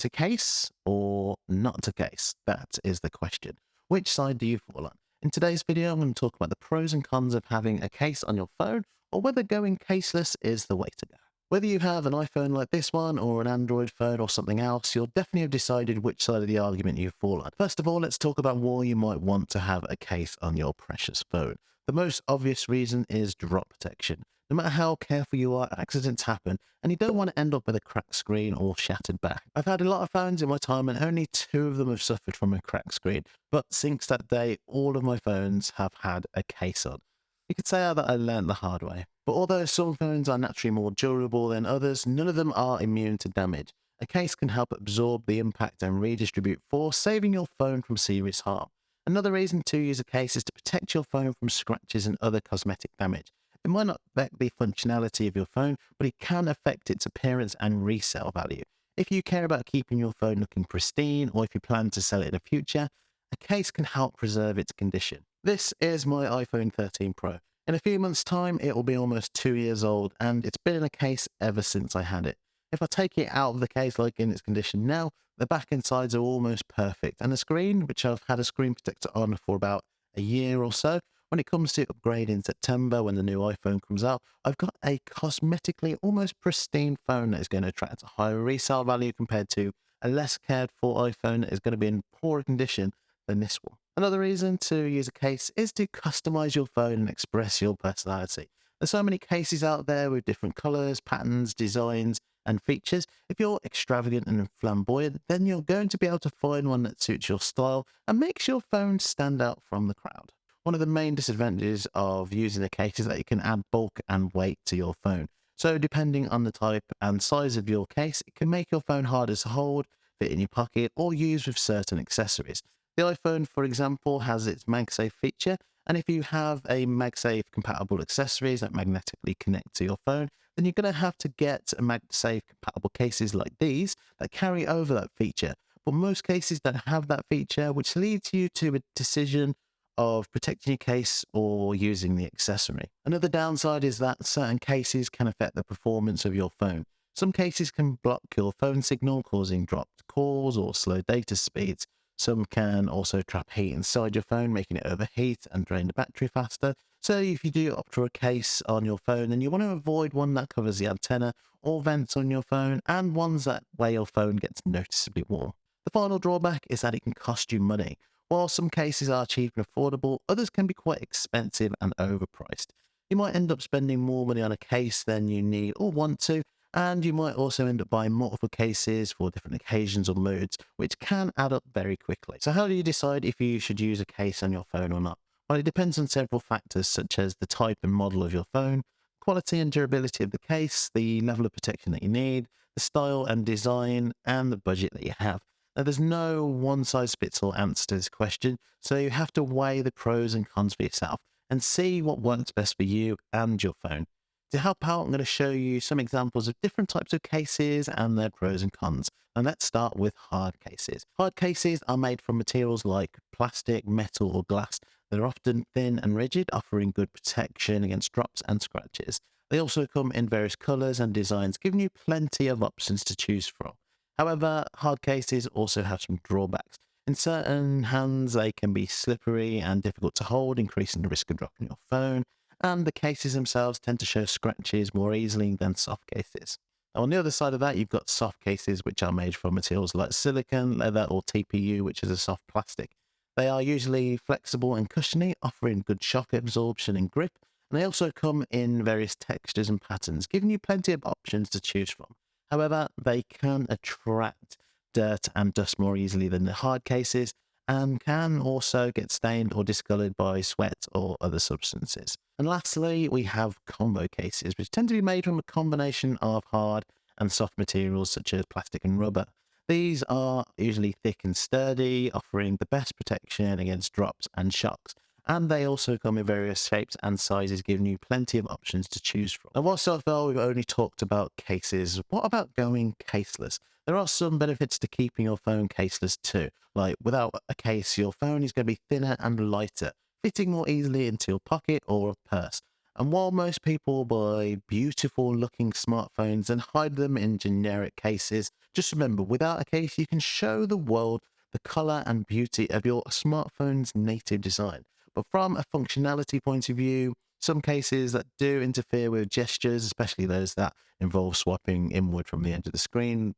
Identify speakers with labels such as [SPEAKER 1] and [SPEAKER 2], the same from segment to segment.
[SPEAKER 1] To case or not to case? That is the question. Which side do you fall on? In today's video, I'm going to talk about the pros and cons of having a case on your phone or whether going caseless is the way to go. Whether you have an iPhone like this one or an Android phone or something else, you'll definitely have decided which side of the argument you fall on. First of all, let's talk about why you might want to have a case on your precious phone. The most obvious reason is drop protection. No matter how careful you are, accidents happen, and you don't want to end up with a cracked screen or shattered back. I've had a lot of phones in my time, and only two of them have suffered from a cracked screen. But since that day, all of my phones have had a case on. You could say that I learned the hard way. But although some phones are naturally more durable than others, none of them are immune to damage. A case can help absorb the impact and redistribute force, saving your phone from serious harm. Another reason to use a case is to protect your phone from scratches and other cosmetic damage. It might not affect the functionality of your phone, but it can affect its appearance and resale value. If you care about keeping your phone looking pristine, or if you plan to sell it in the future, a case can help preserve its condition. This is my iPhone 13 Pro. In a few months' time, it will be almost two years old, and it's been in a case ever since I had it. If I take it out of the case like in its condition now, the back and sides are almost perfect, and the screen, which I've had a screen protector on for about a year or so, when it comes to upgrade in September when the new iPhone comes out, I've got a cosmetically almost pristine phone that is going to attract a higher resale value compared to a less cared for iPhone that is going to be in poorer condition than this one. Another reason to use a case is to customize your phone and express your personality. There's so many cases out there with different colors, patterns, designs, and features. If you're extravagant and flamboyant, then you're going to be able to find one that suits your style and makes your phone stand out from the crowd. One of the main disadvantages of using a case is that you can add bulk and weight to your phone. So depending on the type and size of your case, it can make your phone harder to hold, fit in your pocket, or use with certain accessories. The iPhone, for example, has its MagSafe feature, and if you have a MagSafe compatible accessories that magnetically connect to your phone, then you're going to have to get a MagSafe compatible cases like these that carry over that feature. But most cases don't have that feature, which leads you to a decision of protecting your case or using the accessory. Another downside is that certain cases can affect the performance of your phone. Some cases can block your phone signal, causing dropped calls or slow data speeds. Some can also trap heat inside your phone, making it overheat and drain the battery faster. So if you do opt for a case on your phone, then you want to avoid one that covers the antenna or vents on your phone and ones that where your phone gets noticeably warm. The final drawback is that it can cost you money. While some cases are cheap and affordable, others can be quite expensive and overpriced. You might end up spending more money on a case than you need or want to, and you might also end up buying multiple cases for different occasions or moods, which can add up very quickly. So how do you decide if you should use a case on your phone or not? Well, it depends on several factors such as the type and model of your phone, quality and durability of the case, the level of protection that you need, the style and design, and the budget that you have. Now, there's no one-size-fits-all answer to this question, so you have to weigh the pros and cons for yourself and see what works best for you and your phone. To help out, I'm going to show you some examples of different types of cases and their pros and cons. And let's start with hard cases. Hard cases are made from materials like plastic, metal, or glass. They're often thin and rigid, offering good protection against drops and scratches. They also come in various colors and designs, giving you plenty of options to choose from. However, hard cases also have some drawbacks. In certain hands, they can be slippery and difficult to hold, increasing the risk of dropping your phone and the cases themselves tend to show scratches more easily than soft cases. Now, on the other side of that, you've got soft cases, which are made from materials like silicon, leather, or TPU, which is a soft plastic. They are usually flexible and cushiony, offering good shock absorption and grip, and they also come in various textures and patterns, giving you plenty of options to choose from. However, they can attract dirt and dust more easily than the hard cases, and can also get stained or discolored by sweat or other substances. And lastly, we have combo cases, which tend to be made from a combination of hard and soft materials such as plastic and rubber. These are usually thick and sturdy, offering the best protection against drops and shocks. And they also come in various shapes and sizes, giving you plenty of options to choose from. And while so far we've only talked about cases, what about going caseless? There are some benefits to keeping your phone caseless too. Like without a case, your phone is going to be thinner and lighter, fitting more easily into your pocket or a purse. And while most people buy beautiful looking smartphones and hide them in generic cases, just remember without a case, you can show the world the color and beauty of your smartphone's native design. But from a functionality point of view, some cases that do interfere with gestures, especially those that involve swiping inward from the edge of the screen,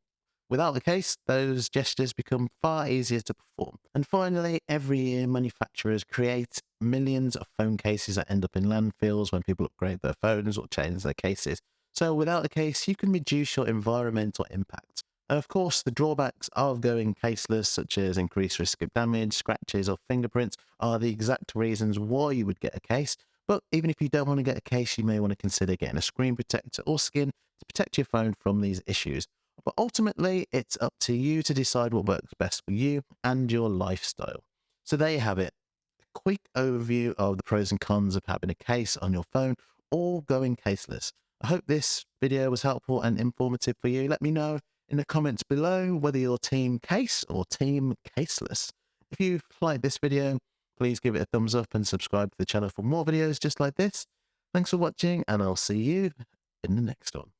[SPEAKER 1] Without the case, those gestures become far easier to perform. And finally, every year manufacturers create millions of phone cases that end up in landfills when people upgrade their phones or change their cases. So without a case, you can reduce your environmental impact. And of course, the drawbacks of going caseless, such as increased risk of damage, scratches, or fingerprints, are the exact reasons why you would get a case. But even if you don't want to get a case, you may want to consider getting a screen protector or skin to protect your phone from these issues. But ultimately, it's up to you to decide what works best for you and your lifestyle. So there you have it. A quick overview of the pros and cons of having a case on your phone or going caseless. I hope this video was helpful and informative for you. Let me know in the comments below whether you're team case or team caseless. If you liked this video, please give it a thumbs up and subscribe to the channel for more videos just like this. Thanks for watching and I'll see you in the next one.